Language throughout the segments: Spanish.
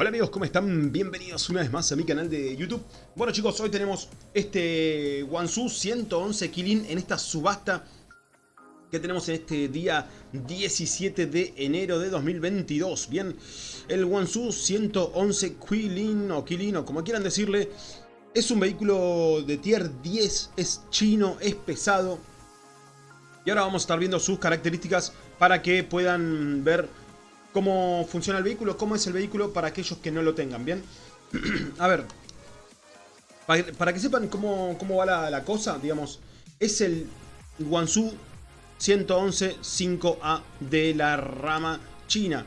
Hola amigos, ¿cómo están? Bienvenidos una vez más a mi canal de YouTube. Bueno chicos, hoy tenemos este Wansu 111 Kilin en esta subasta que tenemos en este día 17 de enero de 2022. Bien, el Wansu 111 Quilin o Kilin o como quieran decirle, es un vehículo de tier 10, es chino, es pesado. Y ahora vamos a estar viendo sus características para que puedan ver cómo funciona el vehículo, cómo es el vehículo para aquellos que no lo tengan, ¿bien? a ver, para, que sepan cómo, va la, cosa, digamos, es el Guangzhou 111 5A de la rama china.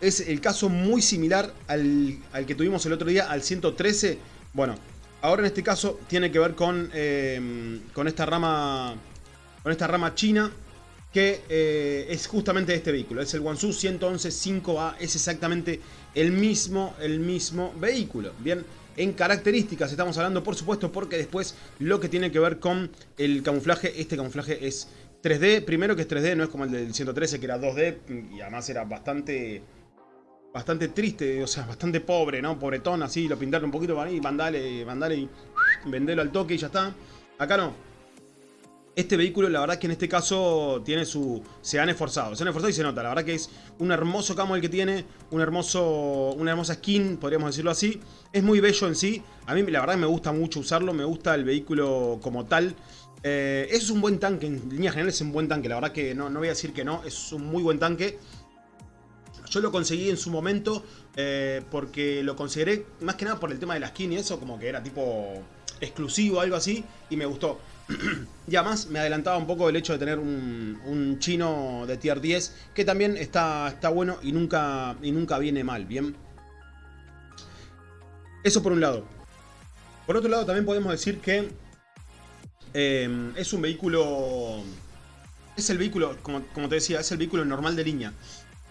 Es el caso muy similar al, que tuvimos el otro día, al 113. Bueno, ahora en este caso tiene que ver con, eh, con esta rama con esta rama china que eh, es justamente este vehículo, es el Guangzhou 111 5A, es exactamente el mismo, el mismo vehículo, bien, en características estamos hablando por supuesto porque después lo que tiene que ver con el camuflaje, este camuflaje es 3D, primero que es 3D, no es como el del 113 que era 2D y además era bastante bastante triste, o sea, bastante pobre, ¿no? Pobretón, así, lo pintaron un poquito para ahí, mandale, mandale y vendelo al toque y ya está. Acá no, este vehículo, la verdad que en este caso tiene su... Se han esforzado, se han esforzado y se nota. La verdad que es un hermoso camo el que tiene, un hermoso, una hermosa skin, podríamos decirlo así. Es muy bello en sí. A mí la verdad me gusta mucho usarlo, me gusta el vehículo como tal. Eh, es un buen tanque, en línea general es un buen tanque. La verdad que no, no voy a decir que no, es un muy buen tanque. Yo lo conseguí en su momento eh, porque lo consideré más que nada por el tema de la skin y eso, como que era tipo exclusivo, algo así, y me gustó. y además me adelantaba un poco el hecho de tener un, chino de tier 10 que también está, está bueno y nunca, y nunca viene mal, ¿bien? Eso por un lado. Por otro lado también podemos decir que em, es un vehículo... Es el vehículo, como, te decía, es el vehículo normal de línea.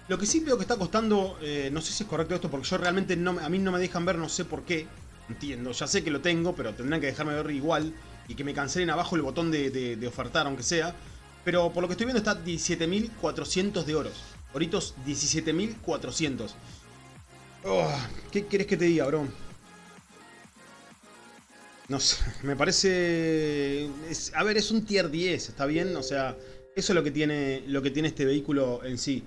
Lo que sí veo que está costando, eh, no sé si es correcto esto porque yo realmente no, a mí no me dejan ver, no sé por qué. Entiendo, ya sé que lo tengo, pero tendrán que dejarme ver igual y que me cancelen abajo el botón de, ofertar, aunque sea. Pero por lo que estoy viendo está 17.400 de oros. Oritos 17.400. ¿Qué querés que te diga, bro? No sé, me parece... a ver, es un tier 10, ¿está bien? O sea, eso es lo que tiene, lo que tiene este vehículo en sí.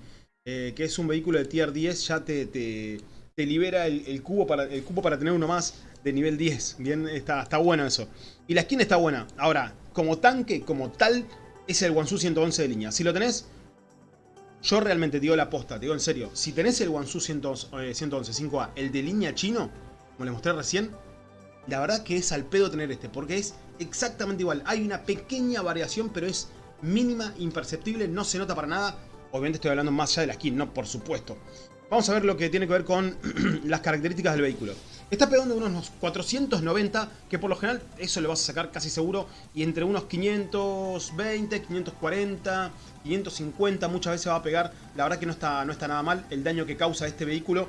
Eh, que es un vehículo de tier 10, ya te, te, libera el, cubo para, el cubo para tener uno más de nivel 10. Bien, está, está bueno eso. Y la skin está buena. Ahora, como tanque, como tal, es el Wansu 111 de línea. Si lo tenés, yo realmente digo la posta, digo en serio. Si tenés el Wansu 111, 5A, el de línea chino, como les mostré recién, la verdad que es al pedo tener este, porque es exactamente igual. Hay una pequeña variación, pero es mínima, imperceptible, no se nota para nada. Obviamente estoy hablando más allá de la skin, no, por supuesto. Vamos a ver lo que tiene que ver con las características del vehículo. Está pegando unos 490, que por lo general eso le vas a sacar casi seguro. Y entre unos 520, 540, 550 muchas veces va a pegar. La verdad que no está, no está nada mal el daño que causa este vehículo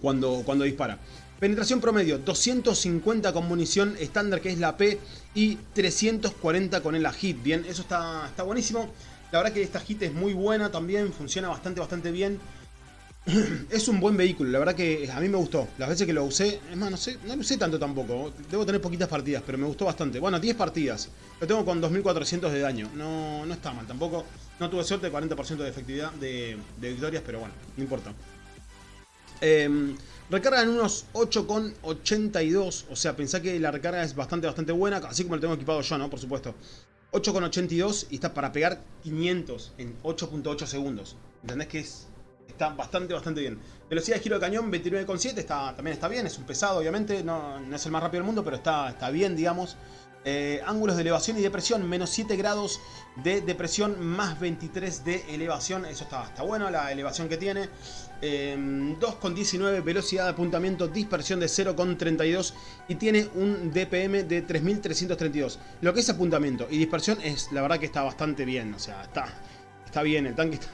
cuando, cuando dispara. Penetración promedio, 250 con munición estándar que es la P y 340 con el hit. Bien, eso está, está buenísimo. La verdad que esta hit es muy buena también, funciona bastante, bastante bien. es un buen vehículo, la verdad que a mí me gustó. Las veces que lo usé, es más, no sé, no lo usé tanto tampoco. Debo tener poquitas partidas, pero me gustó bastante. Bueno, 10 partidas. Lo tengo con 2400 de daño. No, no está mal tampoco. No tuve suerte, 40% de efectividad de, victorias, pero bueno, no importa. Eh, recarga en unos 8,82. O sea, pensá que la recarga es bastante, bastante buena. Así como lo tengo equipado yo, ¿no? Por supuesto. 8,82 y está para pegar 500 en 8.8 segundos. ¿Entendés que es está bastante, bastante bien. Velocidad de giro de cañón 29,7 está, también está bien, es un pesado obviamente, no, es el más rápido del mundo, pero está, está bien, digamos. Eh, ángulos de elevación y depresión, menos 7 grados de depresión, más 23 de elevación, eso está, está bueno, la elevación que tiene. 2,19 em, velocidad de apuntamiento, dispersión de 0,32 y tiene un DPM de 3332. Lo que es apuntamiento y dispersión es, la verdad que está bastante bien, o sea, está, está bien, el tanque está,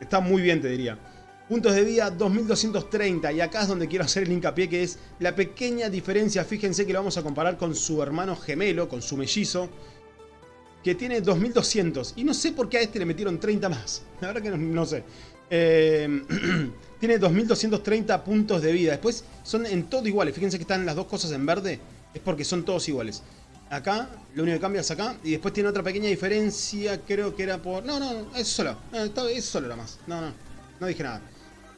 Está muy bien, te diría. Puntos de vida 2230 y acá es donde quiero hacer el hincapié que es la pequeña diferencia, fíjense que lo vamos a comparar con su hermano gemelo, con su mellizo, que tiene 2200 y no sé por qué a este le metieron 30 más, la verdad que no, sé. Eh, tiene 2230 puntos de vida. Después son en todo iguales. Fíjense que están las dos cosas en verde. Es porque son todos iguales. Acá, lo único que cambia es acá. Y después tiene otra pequeña diferencia. Creo que era por... No, no, es solo. es solo nada más. No, no. No dije nada.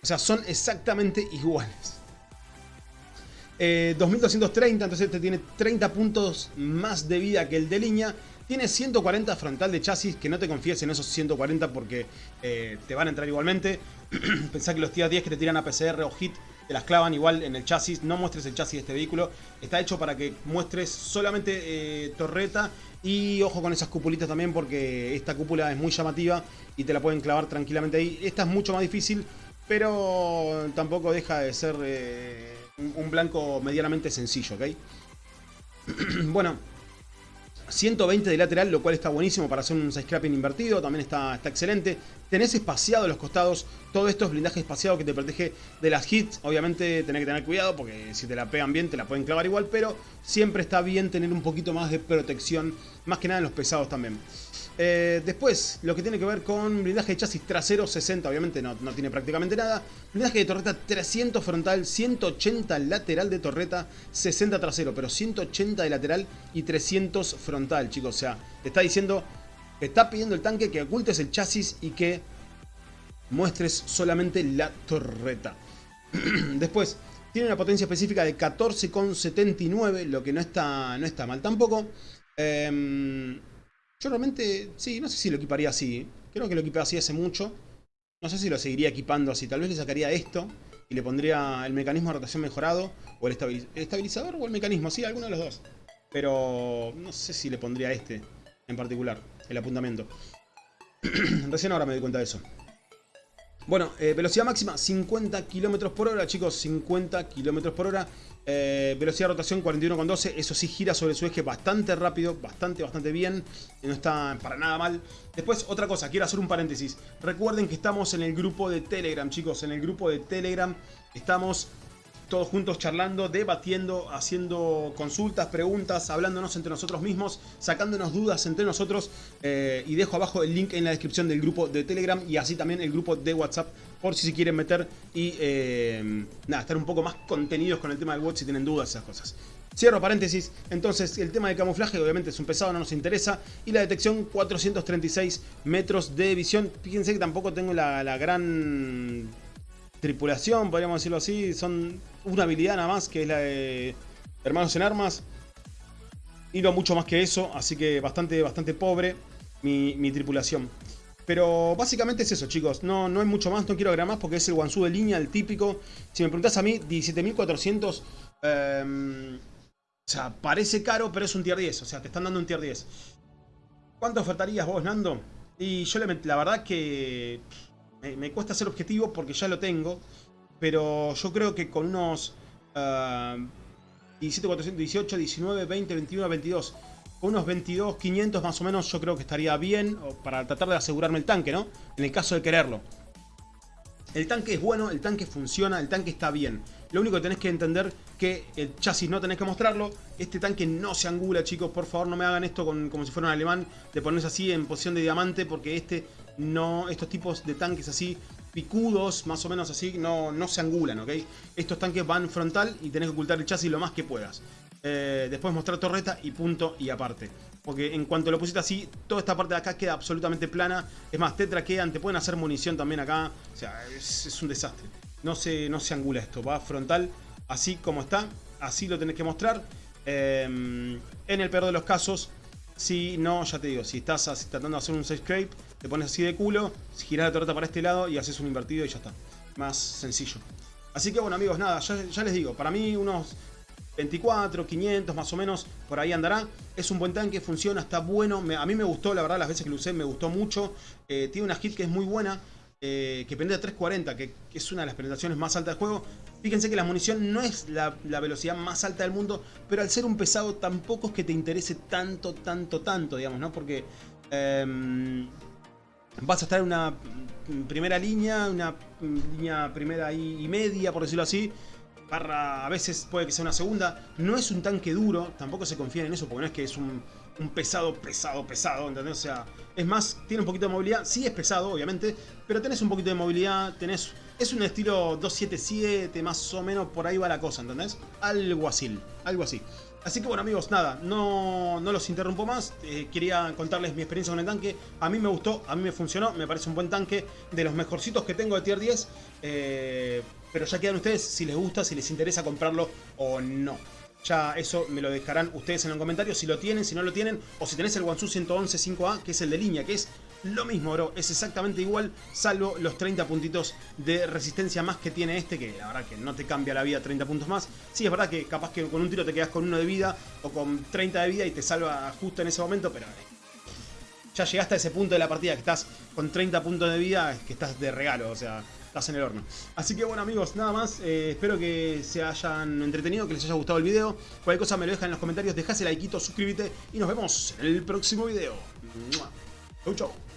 O sea, son exactamente iguales. 2230, eh, entonces este tiene 30 puntos más de vida que el de línea. Tiene 140 frontal de chasis, que no te confíes en esos 140 porque eh, te van a entrar igualmente. Pensá que los tier 10 que te tiran a PCR o hit te las clavan igual en el chasis. No muestres el chasis de este vehículo. Está hecho para que muestres solamente eh, torreta y ojo con esas cupulitas también porque esta cúpula es muy llamativa y te la pueden clavar tranquilamente ahí. Esta es mucho más difícil, pero tampoco deja de ser un blanco medianamente sencillo, ¿ok? bueno, 120 de lateral, lo cual está buenísimo para hacer un scrapping invertido, también está, está excelente. Tenés espaciado los costados, todo esto es blindaje espaciado que te protege de las hits. Obviamente tenés que tener cuidado porque si te la pegan bien te la pueden clavar igual, pero siempre está bien tener un poquito más de protección, más que nada en los pesados también. Eh, después, lo que tiene que ver con blindaje de chasis trasero 60, obviamente no, no, tiene prácticamente nada. Blindaje de torreta 300 frontal, 180 lateral de torreta, 60 trasero, pero 180 de lateral y 300 frontal, chicos. O sea, te está diciendo, está pidiendo el tanque que ocultes el chasis y que muestres solamente la torreta. Después, tiene una potencia específica de 14,79, lo que no está, no está mal tampoco. Eh, yo realmente, sí, no sé si lo equiparía así. Creo que lo equipé así hace mucho. No sé si lo seguiría equipando así. Tal vez le sacaría esto y le pondría el mecanismo de rotación mejorado o el estabilizador o el mecanismo, sí, alguno de los dos. Pero no sé si le pondría este en particular, el apuntamiento. Recién ahora me doy cuenta de eso. Bueno, eh, velocidad máxima 50 km por hora, chicos, 50 km por hora. Eh, velocidad de rotación 41,12. Eso sí gira sobre su eje bastante rápido, bastante, bastante bien. No está para nada mal. Después, otra cosa, quiero hacer un paréntesis. Recuerden que estamos en el grupo de Telegram, chicos. En el grupo de Telegram estamos todos juntos charlando, debatiendo, haciendo consultas, preguntas, hablándonos entre nosotros mismos, sacándonos dudas entre nosotros. Eh, y dejo abajo el link en la descripción del grupo de Telegram y así también el grupo de WhatsApp por si se quieren meter y eh, nada, estar un poco más contenidos con el tema del bot si tienen dudas, esas cosas. Cierro paréntesis, entonces el tema de camuflaje obviamente es un pesado, no nos interesa. Y la detección 436 metros de visión. Fíjense que tampoco tengo la, la gran tripulación, podríamos decirlo así. Son una habilidad nada más, que es la de Hermanos en Armas. Y no mucho más que eso, así que bastante, bastante pobre mi, tripulación. Pero básicamente es eso, chicos. No, no hay mucho más, no quiero agregar más porque es el Wansu de línea, el típico. Si me preguntas a mí, 17.400... Em, o sea, parece caro, pero es un tier 10. O sea, te están dando un tier 10. ¿Cuánto ofertarías vos, Nando? Y yo la verdad que me, cuesta ser objetivo porque ya lo tengo. Pero yo creo que con unos uh, 17, 418, 19, 20, 21, 22. Con unos 22, 500 más o menos yo creo que estaría bien para tratar de asegurarme el tanque, ¿no? En el caso de quererlo. El tanque es bueno, el tanque funciona, el tanque está bien. Lo único que tenés que entender que el chasis no tenés que mostrarlo. Este tanque no se angula, chicos. Por favor, no me hagan esto como si fuera un alemán. De ponerse así en posición de diamante. Porque este no, estos tipos de tanques así picudos, más o menos así, no, no se angulan, ¿ok? Estos tanques van frontal y tenés que ocultar el chasis lo más que puedas. Eh, después mostrar torreta y punto y aparte. Porque en cuanto lo pusiste así, toda esta parte de acá queda absolutamente plana. Es más, te traquean, te pueden hacer munición también acá. O sea, es, un desastre. No se, no se angula esto, va frontal así como está. Así lo tenés que mostrar. Eh, en el peor de los casos, si no, ya te digo, si estás tratando de hacer un side scrape, te pones así de culo, giras la torreta para este lado y haces un invertido y ya está. Más sencillo. Así que bueno amigos, nada, ya, les digo, para mí unos 24, 500 más o menos, por ahí andará. Es un buen tanque, funciona, está bueno. a mí me gustó, la verdad, las veces que lo usé me gustó mucho. Eh, tiene una hit que es muy buena. Eh, que pende de 340, que, es una de las penetraciones más altas del juego. Fíjense que la munición no es la, velocidad más alta del mundo, pero al ser un pesado tampoco es que te interese tanto, tanto, tanto, digamos, ¿no? Porque em, vas a estar en una primera línea, una línea primera y, media, por decirlo así, a veces puede que sea una segunda. No es un tanque duro, tampoco se confía en eso, porque no es que es un, un pesado, pesado, pesado, ¿entendés? O sea, es más, tiene un poquito de movilidad. Sí es pesado, obviamente, pero tenés un poquito de movilidad, tenés... Es un estilo 277, más o menos, por ahí va la cosa, ¿entendés? Algo así, algo así. Así que bueno amigos, nada, no, no los interrumpo más, eh, quería contarles mi experiencia con el tanque, a mí me gustó, a mí me funcionó, me parece un buen tanque, de los mejorcitos que tengo de tier 10, eh, pero ya quedan ustedes si les gusta, si les interesa comprarlo o no. Ya eso me lo dejarán ustedes en los comentarios si lo tienen, si no lo tienen, o si tenés el Wansu 111 5A, que es el de línea, que es lo mismo, bro. Es exactamente igual, salvo los 30 puntitos de resistencia más que tiene este, que la verdad que no te cambia la vida 30 puntos más. Sí, es verdad que capaz que con un tiro te quedas con uno de vida o con 30 de vida y te salva justo en ese momento, pero eh, ya llegaste a ese punto de la partida que estás con 30 puntos de vida, que estás de regalo, o sea, estás en el horno. Así que bueno amigos, nada más, eh, espero que se hayan entretenido, que les haya gustado el video. Cualquier cosa me lo dejan en los comentarios, dejás el like, suscríbete y nos vemos en el próximo video. Chau chau.